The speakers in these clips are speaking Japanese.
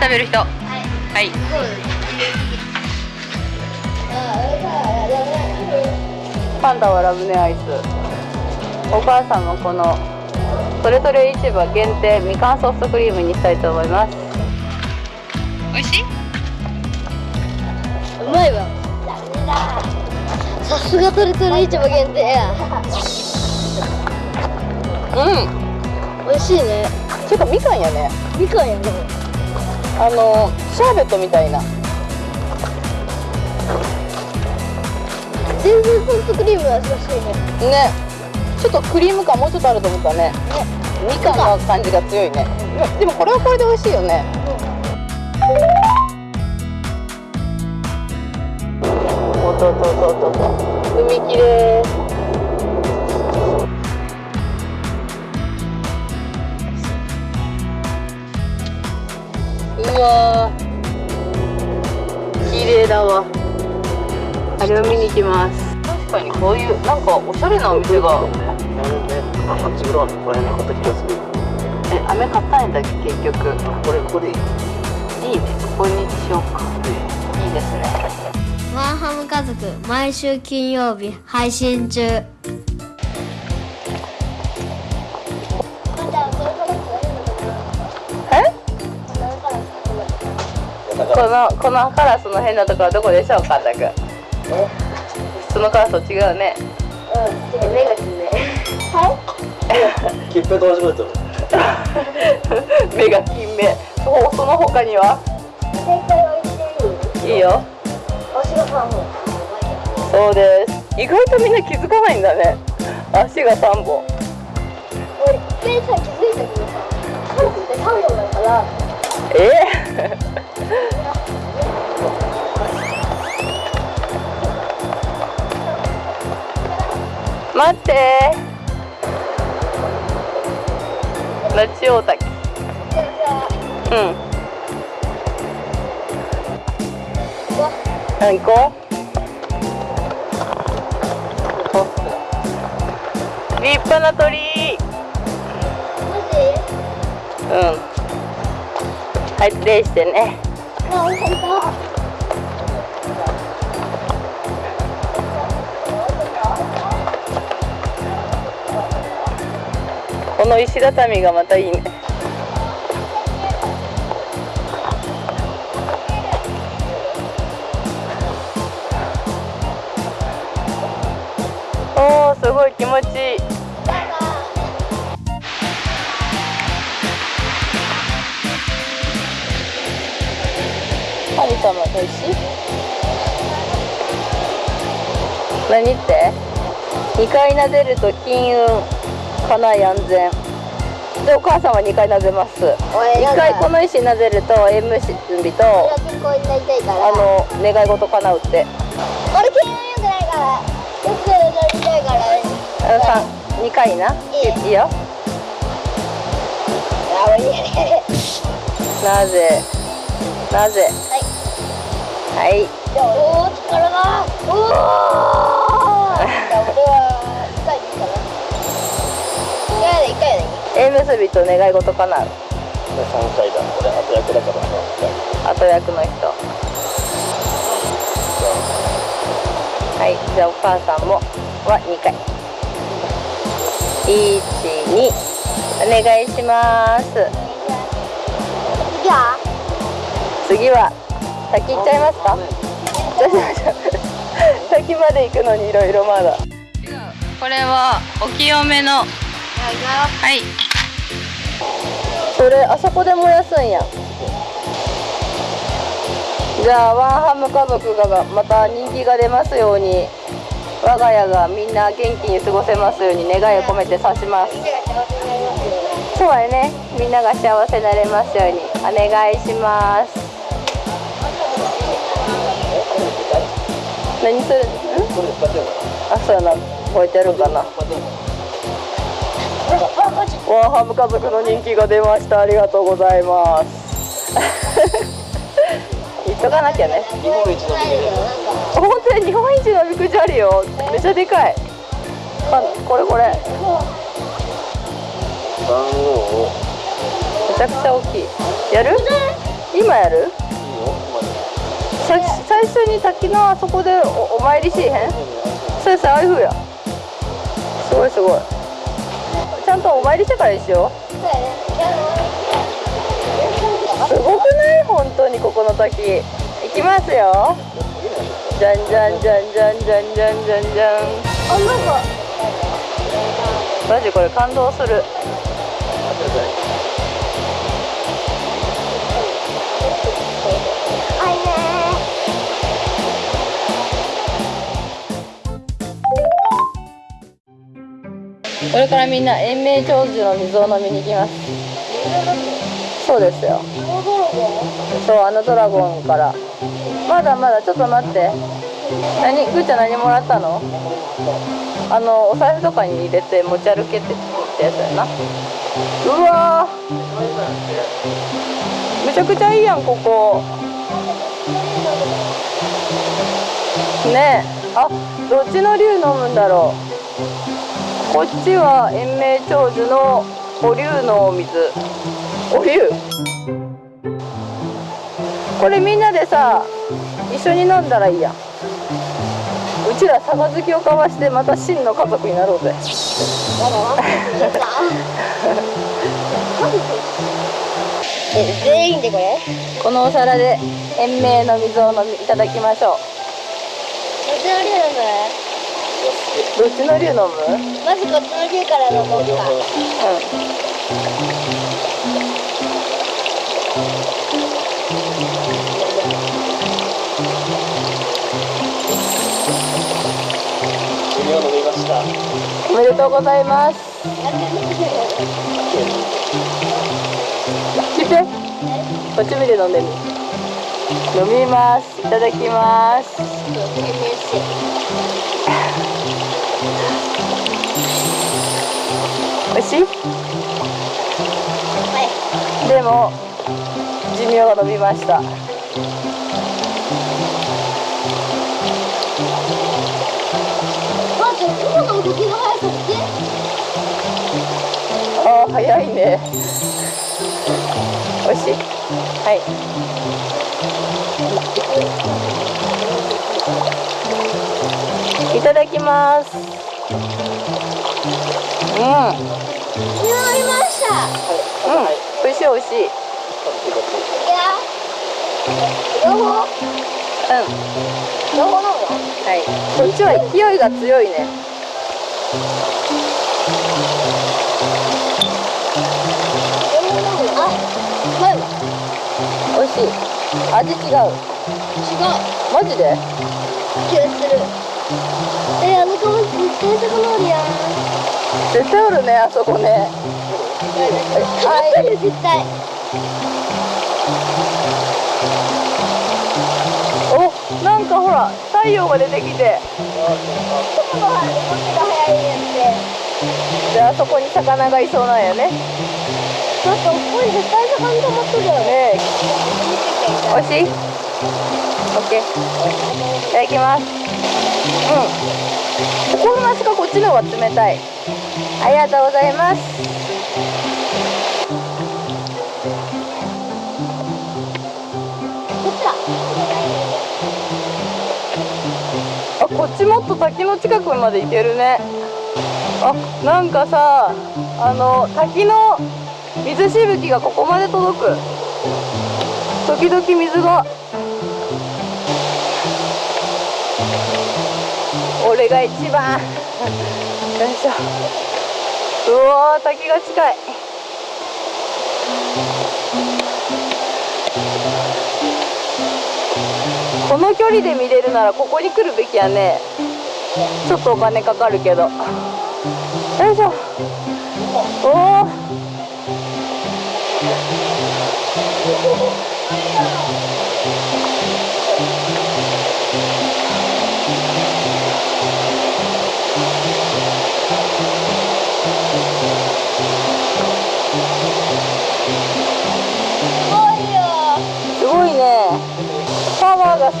食べる人。ははい。いパンダはラムネアイス。お母さんもこのそれぞれ市場限定みかんソフトクリームにしたいと思います。美味しい？うまいわ。さすがトレトレ市場限定や。うん。美味しいね。ちょっとみかんやね。みかんやねあのシャーベットみたいな。全然ソフトクリームの味がしいね。ね。ちょっとクリーム感もうちょっとあると思ったね。みかんの感じが強いね。でもこれはこれで美味しいよね。おっとっとっとっとっと。海きれいれを見に行きます。確かにこういうなんかおしゃれなお店があっち側のここら辺に買った気がするえ飴買ったんだっけ結局。これここでいいいいね。ここにしようか。いいですね。ワンハム家族毎週金曜日配信中。え？このこのカラスの変なところはどこでしょうかたくそのカラスと違うね。うん。目がきね切符と？目が金目。そその他には？正解は言っていいいいよ。足が3本そうです。意外とみんな気づかないんだね。足が3本俺一回さ気づいたけどさ3本って3本だから。え？待って。ラチオタキうん。うん行こう？お立派な鳥。うん。はいプレイしてねの石畳がまたいいね。おーすごい気持ちいい。神様と石何って？2回撫でると金運。家内安全。でお母さんは2回撫でます。俺1回この石撫でると縁結びとあの願い事叶うって。俺健康良くないから。よくなりたいからあのさ2回な。いい。よ。なぜ？なぜ？はい。はい。おお力がおおじ 一回で一回でいい縁結びと願い事叶うこれ3回だ。これ後役だから3回後役の人。はい。じゃあお母さんもは2回。12お願いします。次は次は先行っちゃいますか？先まで行くのにいろいろまだ。これはお清めのはい。それあそこで燃やすんや。じゃあワンハム家族がまた人気が出ますように我が家がみんな元気に過ごせますように願いを込めて刺します。そうやね。みんなが幸せになれますようにお願いします。何する？ん？あそうやな。覚えてるかな。ワンハム家族の人気が出ました。ありがとうございます。言っとかなきゃね。日本一のビル本当に日本一のみくじあるよめっちゃでかい。あこれこれ。番号。をめちゃくちゃ大きい。やる？今やる？最初に滝のあそこでおお参りしへん？それさああいうふうや。すごいすごいちゃんとお参りしてからにしよう。そうやねいやすごくない？本当にここの滝。行きますよ。じゃんじゃんじゃんじゃんじゃんじゃんじゃんじゃん。あなんか。マジこれ感動するこれからみんな延命長寿の水を飲みに行きます。そうですよ。そうあのドラゴンから。まだまだちょっと待って。何ぐーちゃん何もらったの？あのお財布とかに入れて持ち歩けてってやつやな。うわー。めちゃくちゃいいやんここ。ねえ。あどっちの竜飲むんだろう。こっちは延命長寿のお竜のお水。お竜これみんなでさ一緒に飲んだらいいや。んうちら杯を交わしてまた真の家族になろうぜ。え全員でこれ？このお皿で延命の水を飲みいただきましょどっちの竜飲むうどっちの竜飲む？まずこっちの竜から飲もうか。うん。水を飲みました。おめでとうございます。やってみて聞いて。こっち見て飲んでみ。飲みます。いただきます美味しい？でも寿命が伸びました。あー早いね。美味しい？はい。いただきますうん。飲みましたうん美味しい美味しい。いや両方うん。両方飲むの？はい。こっちは勢いが強いね。あ前は美味しい。味違う。違う。マジで？気がするえあの顔絶対そこのりやん。絶対おるねあそこね。かかってる絶対。おなんかほら太陽が出てきて。雲の動きが速いやつであそこに魚がいそうなんやね。だってここに絶対魚止まってるよね。ねえ。美味しい？?OK いただきます。うん。心なしかこっちの方が冷たい。ありがとうございます。こっちだ。あこっちもっと滝の近くまで行けるね。あなんかさあの滝の水しぶきがここまで届く。時々水が。れが一番。よいしょ。うわ滝が近い。この距離で見れるならここに来るべきやね。ちょっとお金かかるけど。よいしょ。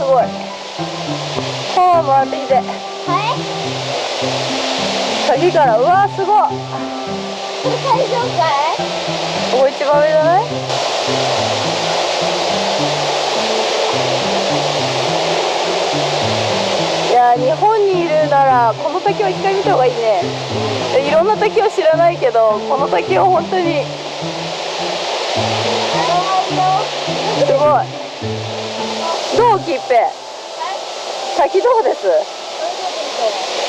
ごい。パワ回ってきてはい。先からうわすごい。最かい？ここ一番上じゃない？いや日本にいるならこの滝は一回見た方がいいね。いろんな滝を知らないけどこの滝を本当に。すごい。どうきっぺ滝どうです。え？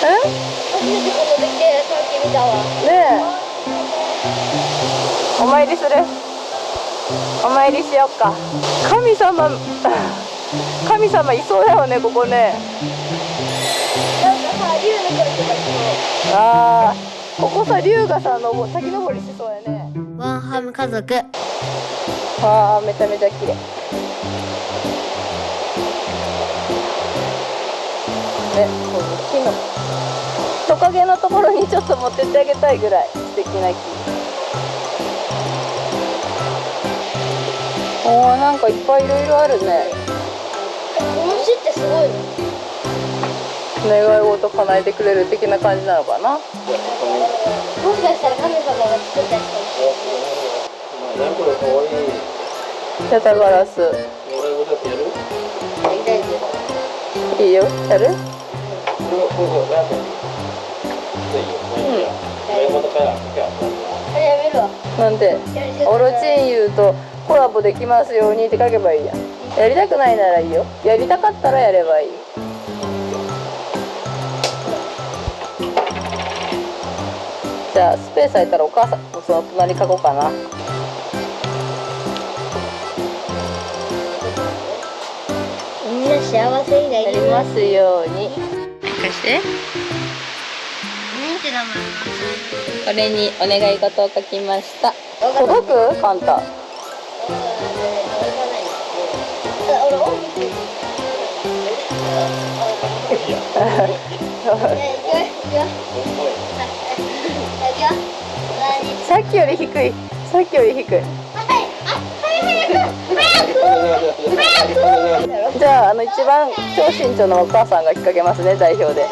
初めてこの時で滝見たわねえ？お参りする？お参りしよっか。神様 神様いそうだよねここね。なんかさ竜の声とか聞こあーここさ龍がさのぼ滝登りしそうやね。うワンハム家族。あーめちゃめちゃ綺麗ねこの木のトカゲのところにちょっと持ってってあげたいぐらい素敵な木おーなんかいっぱいいろいろあるねこの詩ってすごい願い事叶えてくれる的な感じなのかなもしかしたら神様が作ったやつかもしれない何これかわいいヤタガラス俺もやるいいよやるこれこれこれなん。かいいいいよ願い事からじゃああれやめるわなんでオロチンユーとコラボできますようにって書けばいいや。んやりたくないならいいよ。やりたかったらやればいい。じゃあスペース空いたらお母さんその隣書こうかな。みんな幸せになやりますように貸して。なんて名前これにお願い事を書きました。届く？カンタ。俺大きくい。やい。くよい。くよい。くよ何さっきより低い。さっきより低いじゃああの一番超身長のお母さんが引っ掛けますね代表で。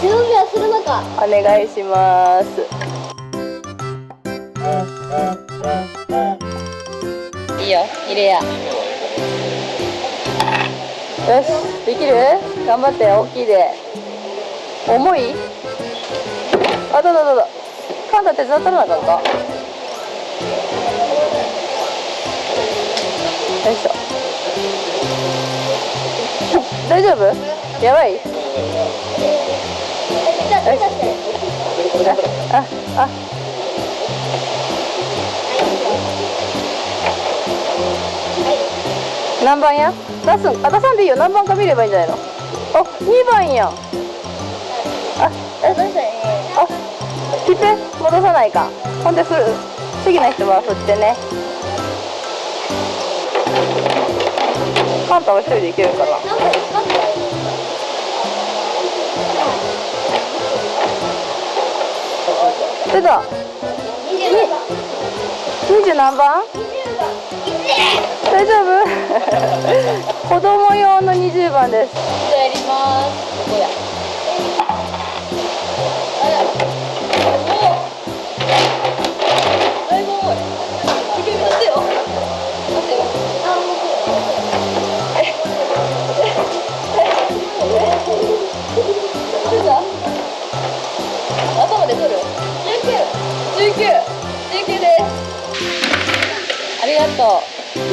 準備はするのか。お願いします。いいよ入れや。よしできる？頑張って大きいで。重い？あどうぞどうぞカンタ手伝ったらなあかんか？よいしょ大丈夫？やばい。あああ。何番や？出すんあ出さんでいいよ。何番か見ればいいんじゃないの？あ二番やあえあ切って。戻さないかほんで振る次の人は振ってね。カンタは一人でいけるかななんか光ってない出た20番？二十何番20番大丈夫？子供用の20番です。やります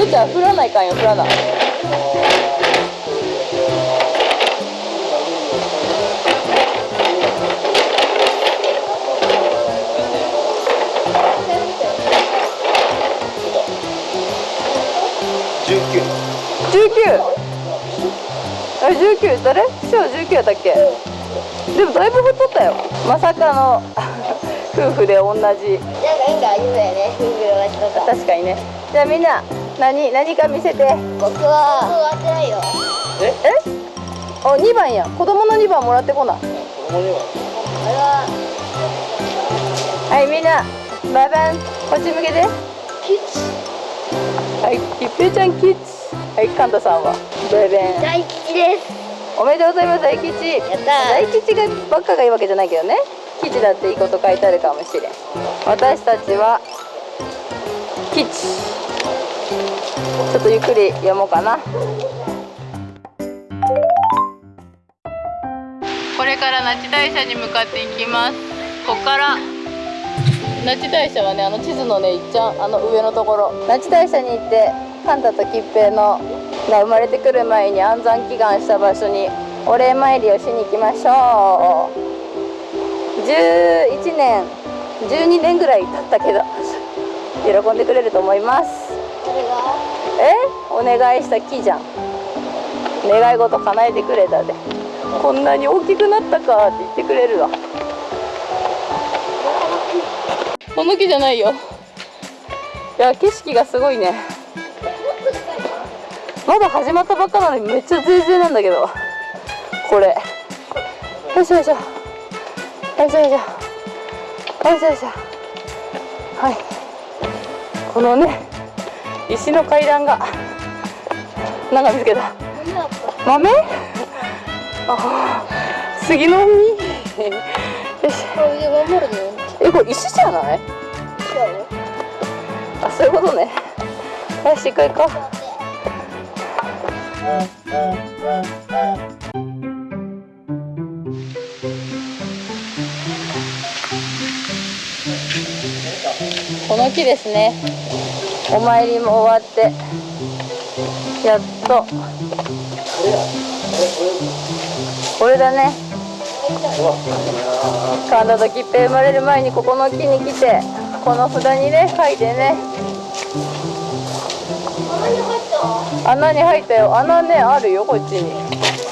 ちゃん振らないかんよ振らない。19 19あれ19誰？師匠19やったっけ？でもだいぶ振ったよ。まさかの 夫婦で同じ。なんか運が有名ね。運が同じと。か確かにね。じゃあみんな何何か見せて。僕は。終わってないよ。え？お2番や。子供の2番もらってこな。子供にはあれははいみんなバイバンこっち向けて。キッチはいきっぺいちゃんキッズ。はいカンタさんは。バイバン大吉です。おめでとうございます大吉。やった。大吉がばっかがいいわけじゃないけどね。吉だっていいこと書いてあるかもしれん。私たちは吉ちょっとゆっくり読もうかな。これから那智大社に向かっていきます。ここから。那智大社はねあの地図のねいっちゃんあの上のところ。那智大社に行ってカンタと吉平のが生まれてくる前に安産祈願した場所にお礼参りをしに行きましょう。11年12年ぐらい経ったけど喜んでくれると思います。え？お願いした木じゃん。願い事叶えてくれたで。こんなに大きくなったかって言ってくれるわ。この木じゃないよ。いや景色がすごいね。まだ始まったばっかなのにめっちゃ全然なんだけど。これ。よいしょよいしょ。よいしょよいしょ。よいしょよいしょ。はい。このね石の階段がなんか見つけた。豆？あ杉の実？よし。えこれ石じゃない？あそういうことね。よし行こう行こう。この木ですね。お参りも終わってやっと。これだね。神田と吉平生まれる前にここの木に来てこの札にね書いてね。穴に入った？よ。穴ねあるよこっちに。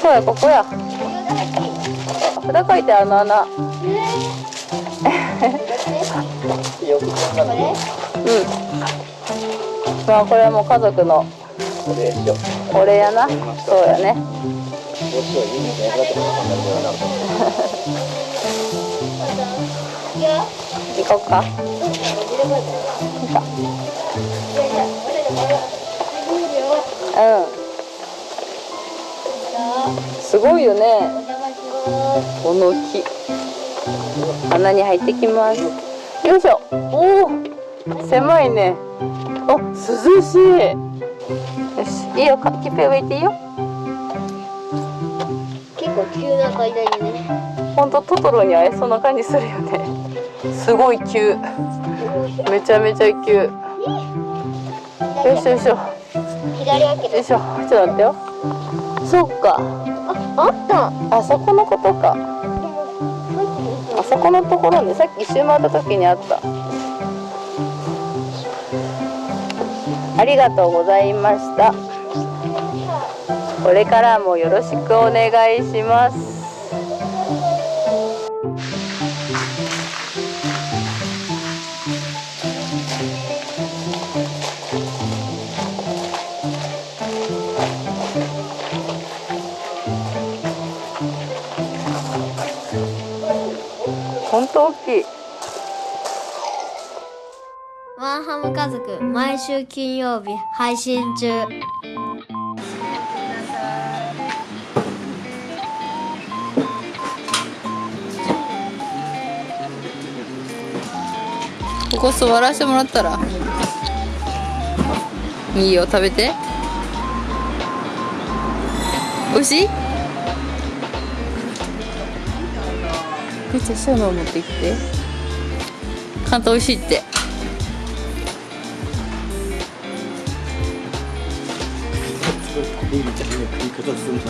そうやここや。札書いてあの穴。うんまあこれはもう家族のこれやな。そうやね行こっか。う。ん。すごいよね。この木。穴に入ってきます。よいしょ。おお狭いねあ涼しい。よしいいよかきっぺ植えていいよ。結構急な階段にね。ほんとトトロに会えそうな感じするよね。すごい急。めちゃめちゃ急。よいしょよいしょ。左開けよいしょちょっと待ってよ。そっか。あった。あそこのことか。あそこのところにさっき一周回った時にあったありがとうございました。これからもよろしくお願いします。毎週金曜日配信中。ここ座らせてもらったら？いいよ食べて。美味しい？めっちゃそういうの持ってきて。関東美味しいって恋みたいな食い方すんな。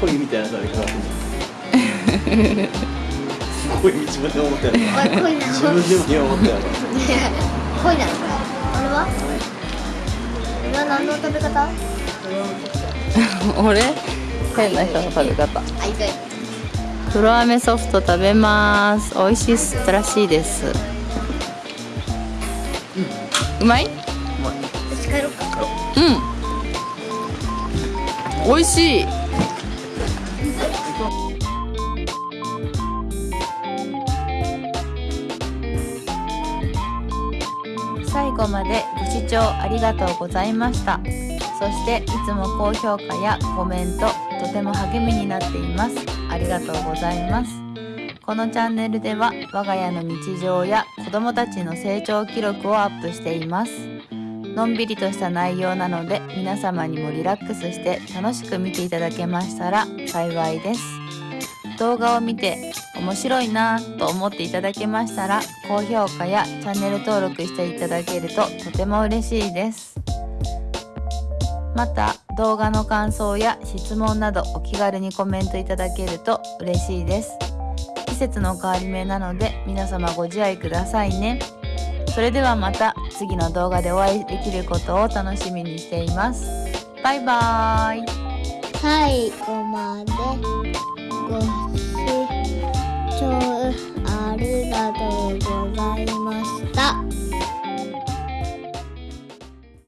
恋みたいな食べ方す。恋自分で思ったやろ。自分でも今思ったやろ。恋なのあれは？これは？何の食べ方？俺？変な人の食べ方黒飴ソフト食べます美味しいらしいですうまい。うん。美味しい。最後までご視聴ありがとうございました。そしていつも高評価やコメントとても励みになっています。ありがとうございます。このチャンネルでは我が家の日常や子供たちの成長記録をアップしています。のんびりとした内容なので皆様にもリラックスして楽しく見ていただけましたら幸いです。動画を見て面白いなぁと思っていただけましたら高評価やチャンネル登録していただけるととても嬉しいです。また動画の感想や質問などお気軽にコメントいただけると嬉しいです。節の変わり目なので皆様ご自愛くださいね。それではまた次の動画でお会いできることを楽しみにしています。バイバーイ。最後までご視聴ありがとうございました。